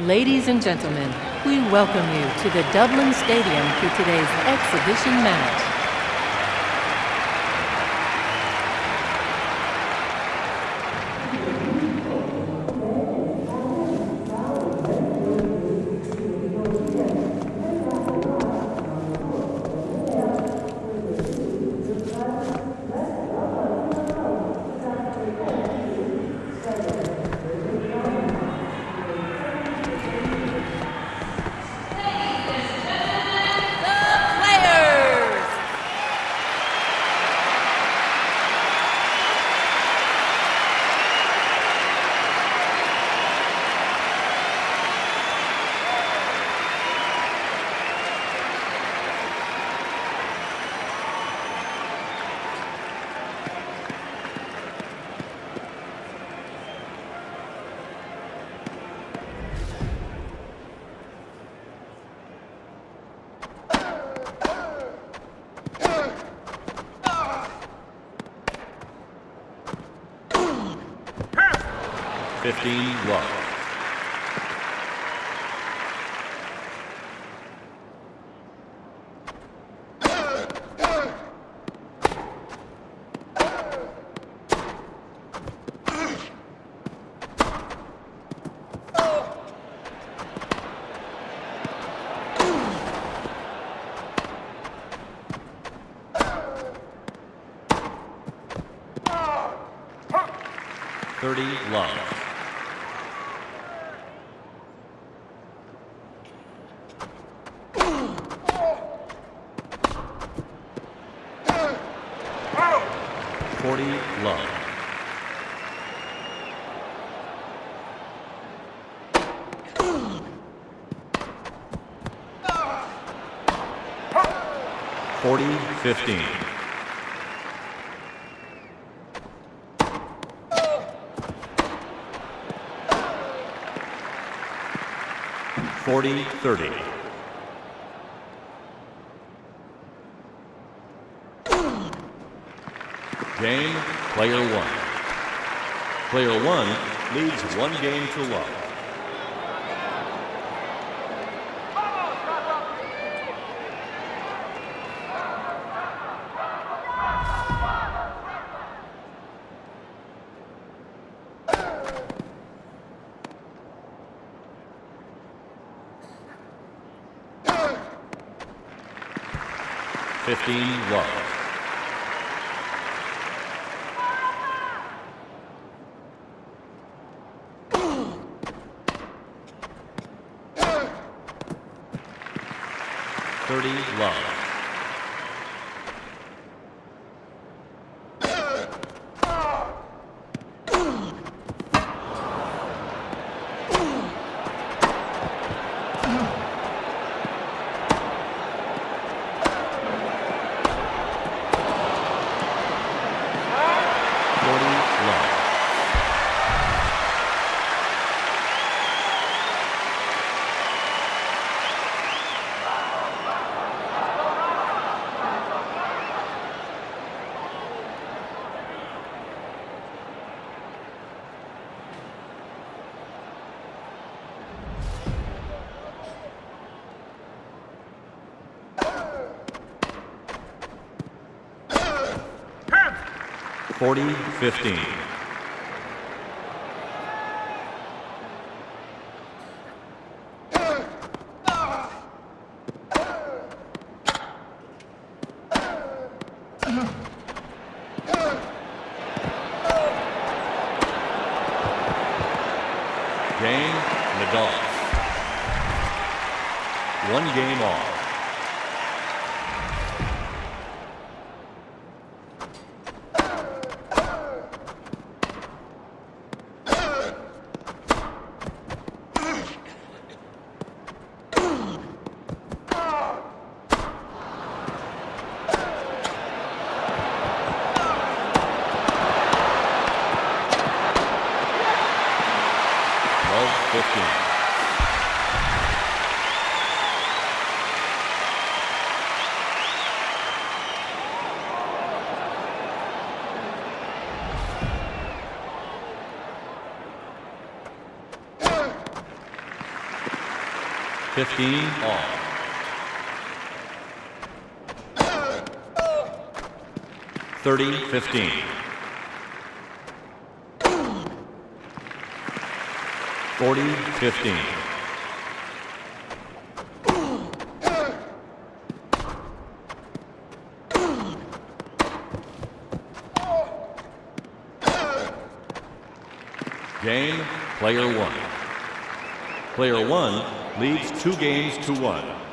Ladies and gentlemen, we welcome you to the Dublin Stadium for today's exhibition match. 15 love. 40-15. Forty thirty. Game, player one. Player one leads one game to one. Fifteen love. Thirty love. 40 15. 15. Fifteen all. Thirty fifteen. Forty fifteen. Game, player one. Player one leads two games to one.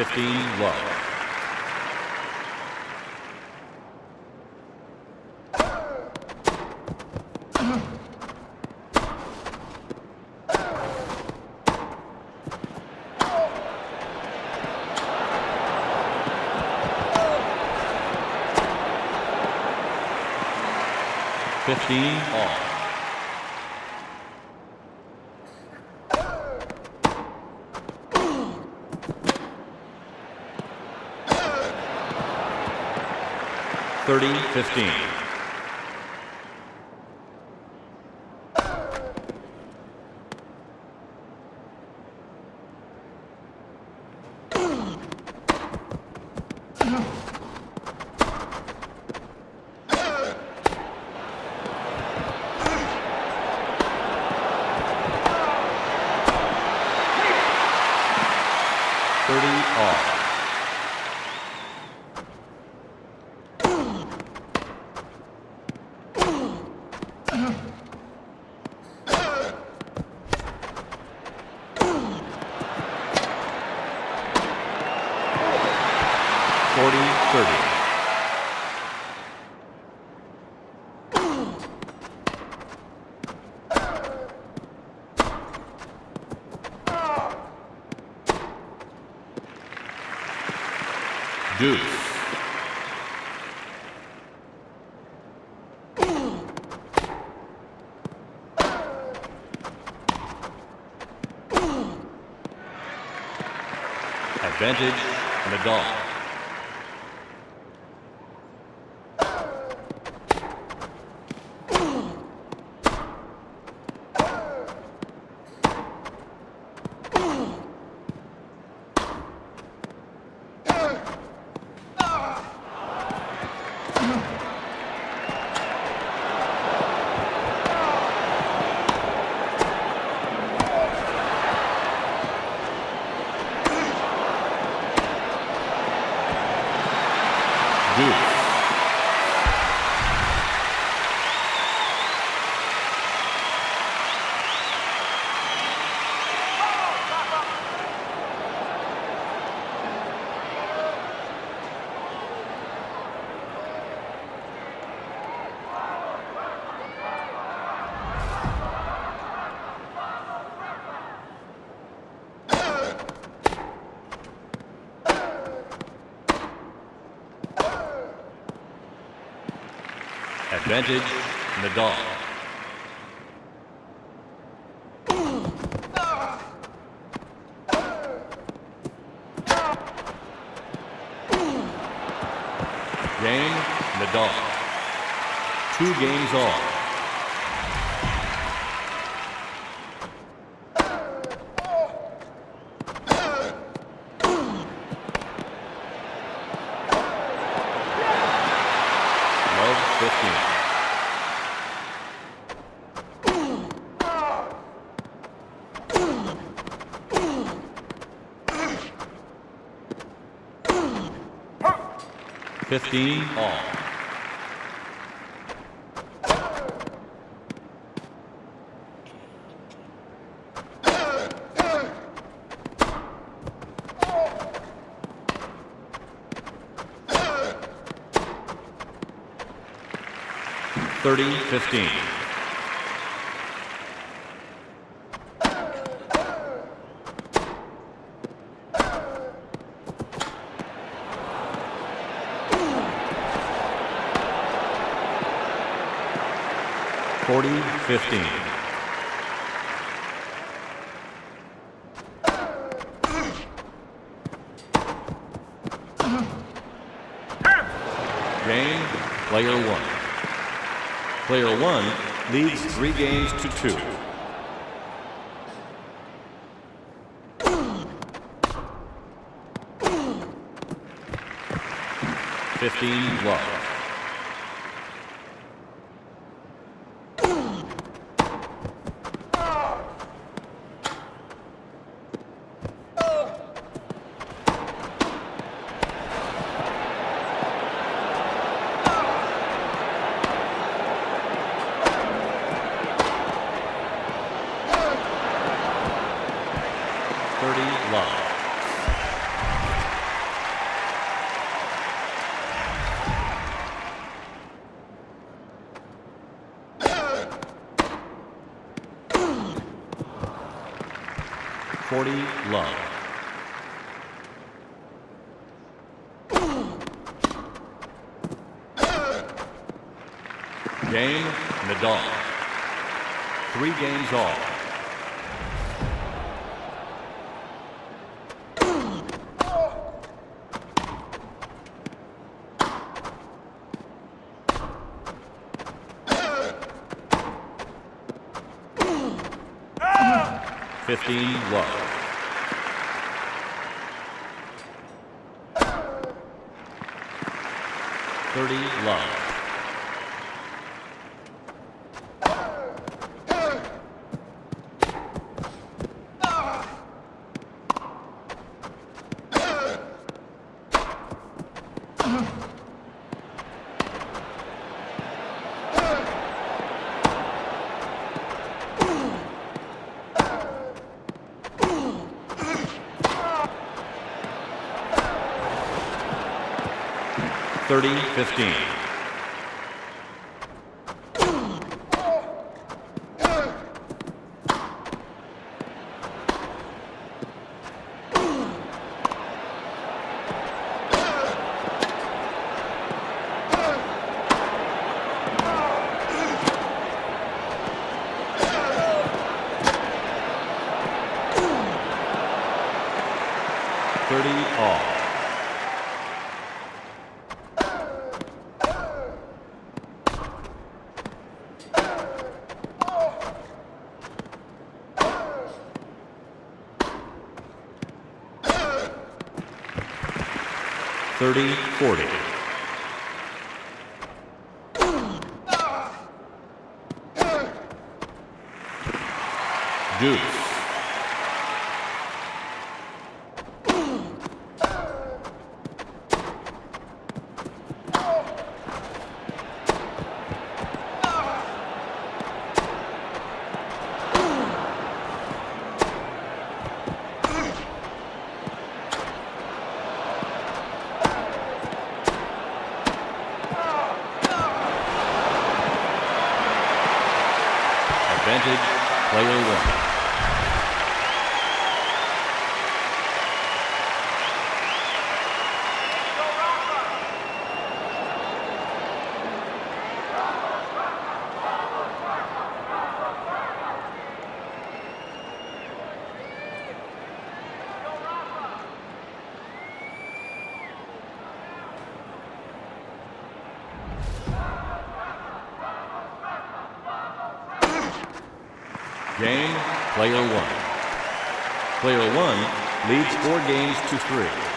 Fifteen love. Fifteen 30-15. Advantage, Nadal. Advantage, Nadal. Game, Nadal. Two games all. 15 all. Thirty fifteen. 15. Game, player one. Player one leads three games to two. Fifteen love. Love. Game Nadal. Three games all. Fifteen love. Thirty love. 30-15. 30-40. Deuce Game, player one. Player one leads four games to three.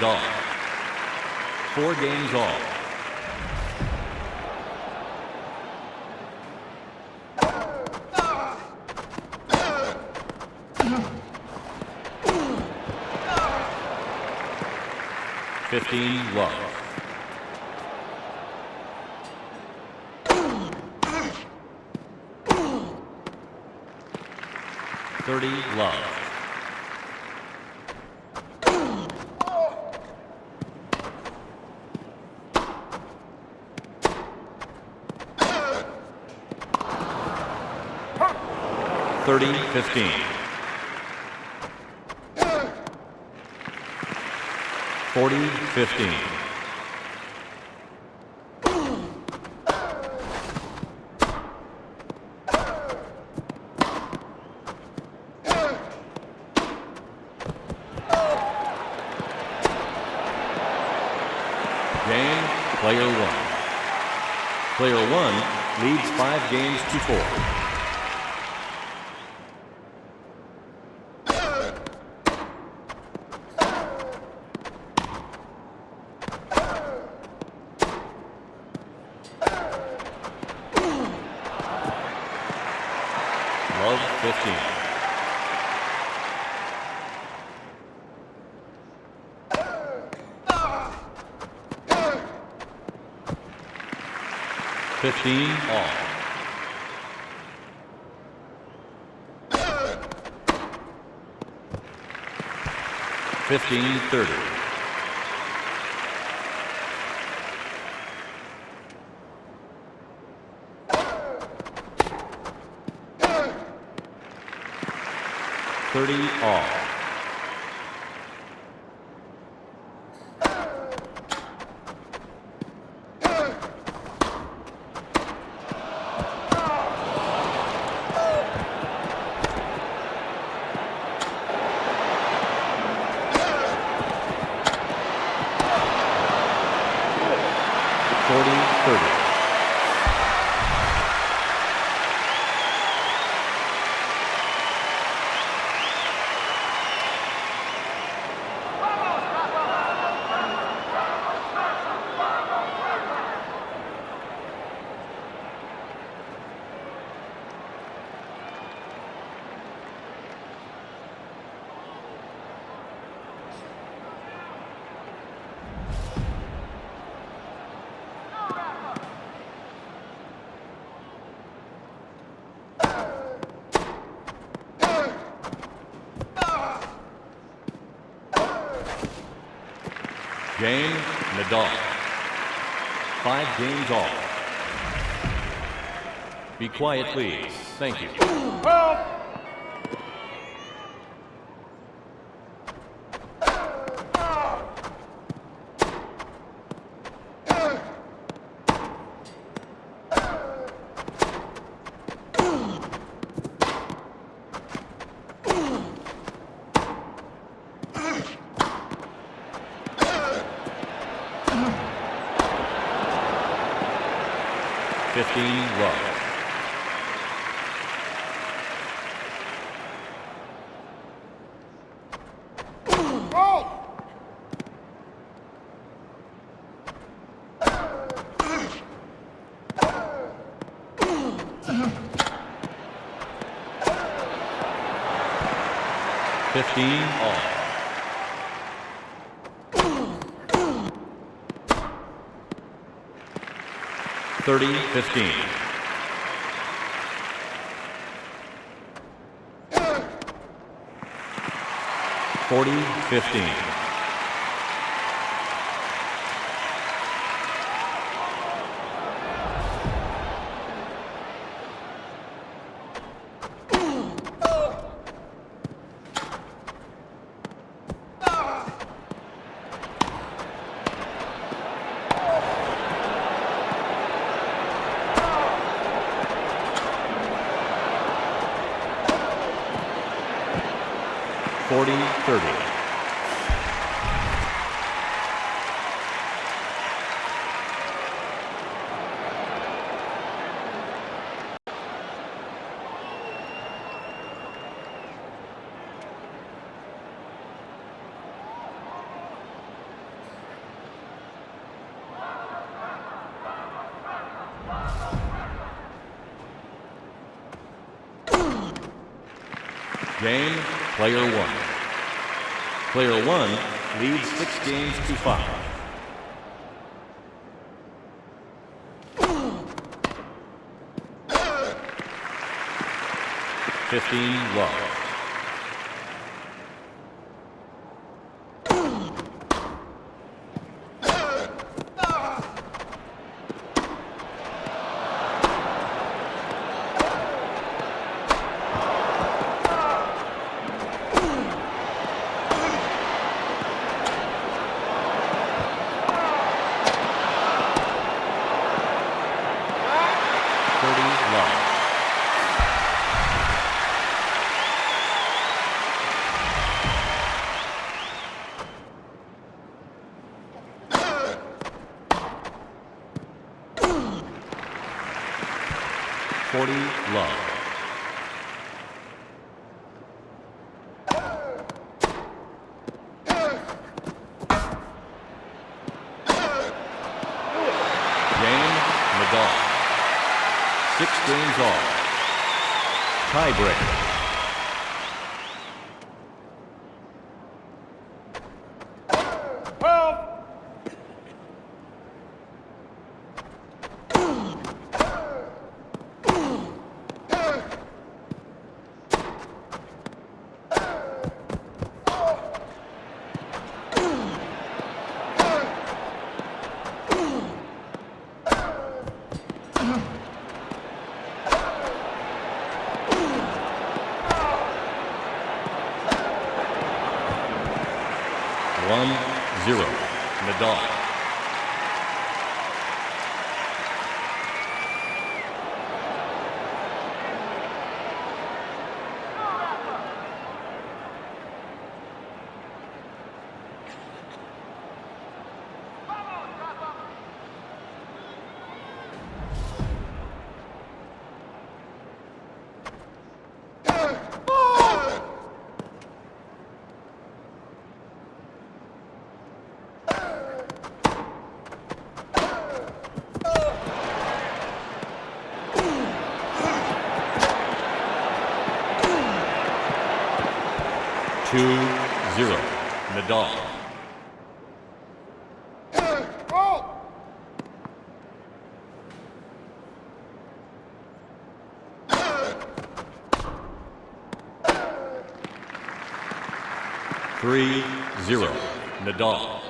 Nadal. Four games all. Fifteen love. Thirty love. Thirty fifteen. Forty fifteen. Game, player one. Player one leads five games to four. 15 all. Fifteen thirty. Thirty all. Game, Nadal. Five games all. Be quiet, please. Thank you. 15 all. Thirty fifteen. Forty fifteen. Game, player one. Player one leads six games to five. Fifteen love. Nadal. Three zero. Nadal.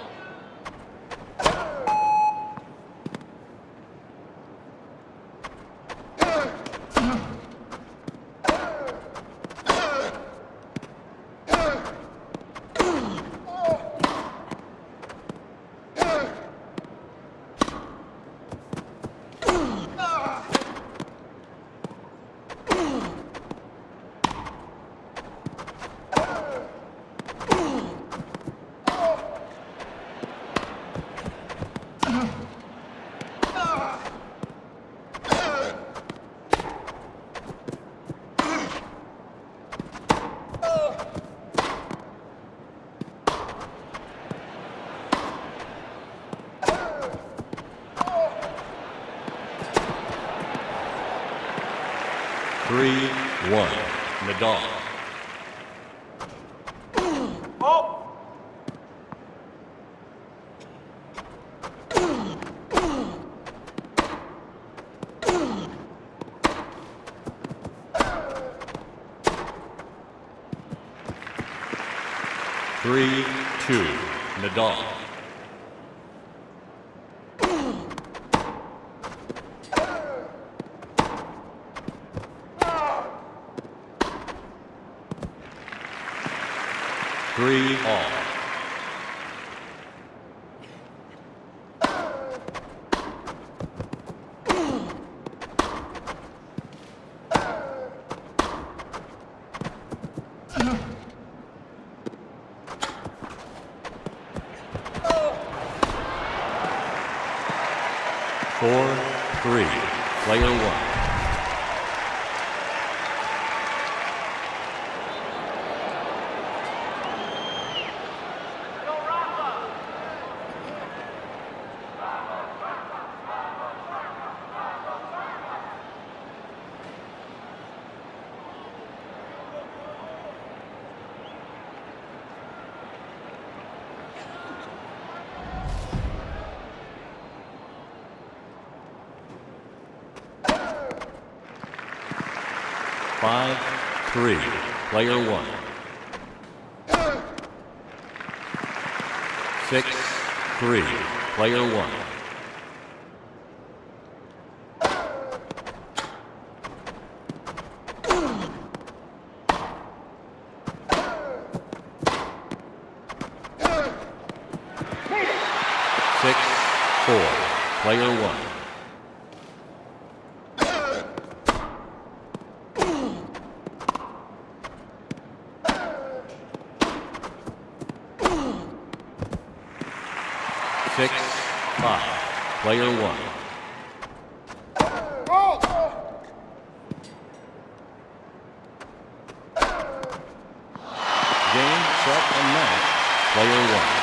Three one. Nadal. Three, two, Nadal. Three all. Four, three, player one. Five, three, player one. Six, three, player one. Six, four, player one. Six, five, player one. Set, and match, player one.